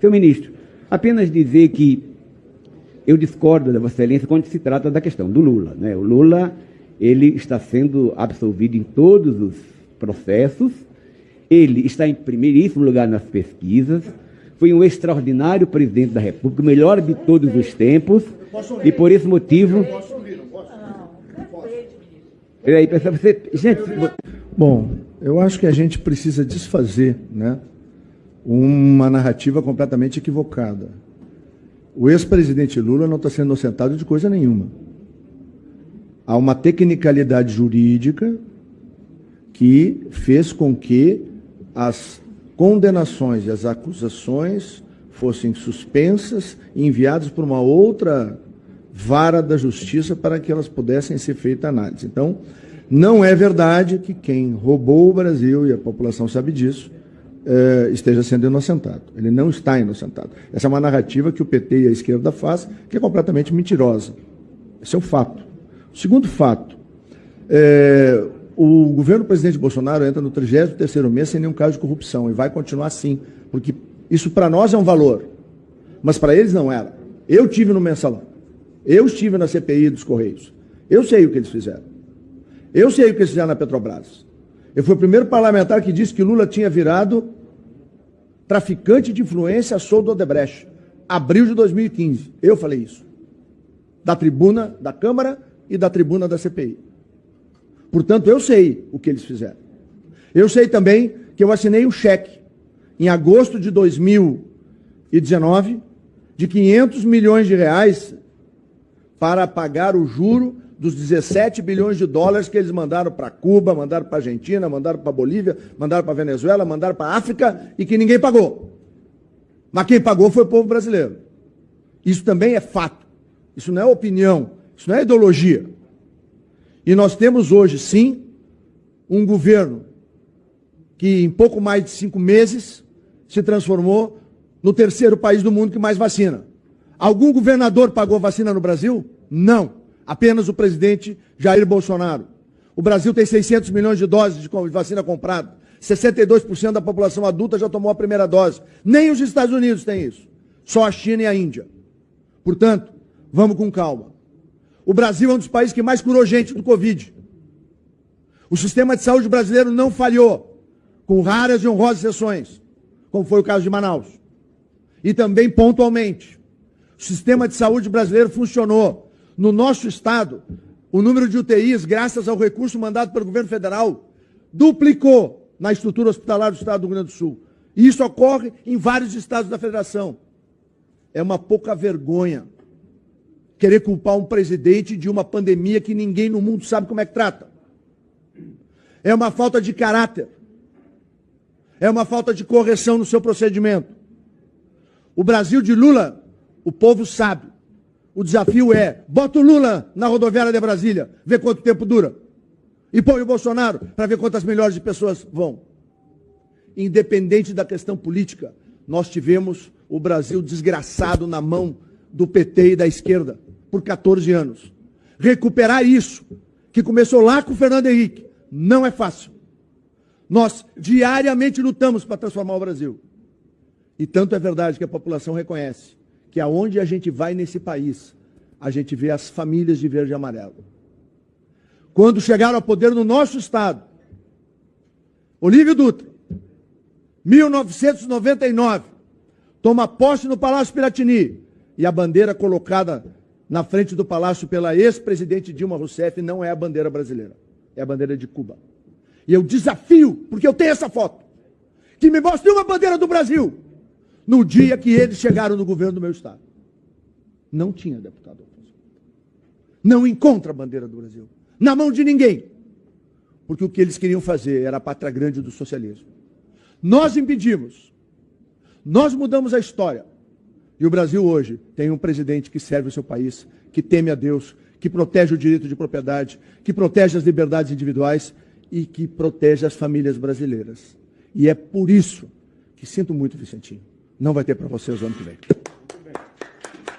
Senhor ministro, apenas dizer que eu discordo da Vossa Excelência quando se trata da questão do Lula. Né? O Lula ele está sendo absolvido em todos os processos, ele está em primeiríssimo lugar nas pesquisas, foi um extraordinário presidente da República, o melhor de todos os tempos, e por esse motivo. Peraí, você. Gente. Bom, eu acho que a gente precisa desfazer né, uma narrativa completamente equivocada. O ex-presidente Lula não está sendo inocentado de coisa nenhuma. Há uma tecnicalidade jurídica que fez com que as condenações e as acusações fossem suspensas e enviadas para uma outra vara da justiça para que elas pudessem ser feita análise. Então, não é verdade que quem roubou o Brasil, e a população sabe disso, eh, esteja sendo inocentado. Ele não está inocentado. Essa é uma narrativa que o PT e a esquerda faz, que é completamente mentirosa. Esse é o fato. O segundo fato, é, o governo do presidente Bolsonaro entra no 33º mês sem nenhum caso de corrupção e vai continuar assim, porque isso para nós é um valor, mas para eles não era. Eu tive no mensalão, eu estive na CPI dos Correios, eu sei o que eles fizeram. Eu sei o que eles fizeram na Petrobras. Eu fui o primeiro parlamentar que disse que Lula tinha virado traficante de influência a do Odebrecht. Abril de 2015. Eu falei isso. Da tribuna da Câmara e da tribuna da CPI. Portanto, eu sei o que eles fizeram. Eu sei também que eu assinei um cheque em agosto de 2019 de 500 milhões de reais para pagar o juro dos 17 bilhões de dólares que eles mandaram para Cuba, mandaram para Argentina, mandaram para Bolívia, mandaram para Venezuela, mandaram para África e que ninguém pagou. Mas quem pagou foi o povo brasileiro. Isso também é fato. Isso não é opinião, isso não é ideologia. E nós temos hoje, sim, um governo que em pouco mais de cinco meses se transformou no terceiro país do mundo que mais vacina. Algum governador pagou vacina no Brasil? Não. Apenas o presidente Jair Bolsonaro. O Brasil tem 600 milhões de doses de vacina comprada. 62% da população adulta já tomou a primeira dose. Nem os Estados Unidos têm isso. Só a China e a Índia. Portanto, vamos com calma. O Brasil é um dos países que mais curou gente do Covid. O sistema de saúde brasileiro não falhou, com raras e honrosas exceções, como foi o caso de Manaus. E também pontualmente. O sistema de saúde brasileiro funcionou. No nosso estado, o número de UTIs, graças ao recurso mandado pelo governo federal, duplicou na estrutura hospitalar do estado do Rio Grande do Sul. E isso ocorre em vários estados da federação. É uma pouca vergonha querer culpar um presidente de uma pandemia que ninguém no mundo sabe como é que trata. É uma falta de caráter. É uma falta de correção no seu procedimento. O Brasil de Lula, o povo sabe. O desafio é: bota o Lula na rodoviária de Brasília, vê quanto tempo dura. E põe o Bolsonaro para ver quantas milhões de pessoas vão. Independente da questão política, nós tivemos o Brasil desgraçado na mão do PT e da esquerda por 14 anos. Recuperar isso, que começou lá com o Fernando Henrique, não é fácil. Nós diariamente lutamos para transformar o Brasil. E tanto é verdade que a população reconhece que aonde a gente vai nesse país, a gente vê as famílias de verde e amarelo. Quando chegaram ao poder no nosso estado, Olívio Dutra, 1999, toma posse no Palácio Piratini e a bandeira colocada na frente do palácio pela ex-presidente Dilma Rousseff não é a bandeira brasileira, é a bandeira de Cuba. E eu desafio, porque eu tenho essa foto, que me mostre uma bandeira do Brasil no dia que eles chegaram no governo do meu estado. Não tinha deputado. Não encontra a bandeira do Brasil. Na mão de ninguém. Porque o que eles queriam fazer era a pátria grande do socialismo. Nós impedimos. Nós mudamos a história. E o Brasil hoje tem um presidente que serve o seu país, que teme a Deus, que protege o direito de propriedade, que protege as liberdades individuais e que protege as famílias brasileiras. E é por isso que sinto muito, Vicentinho, não vai ter para vocês o ano que vem.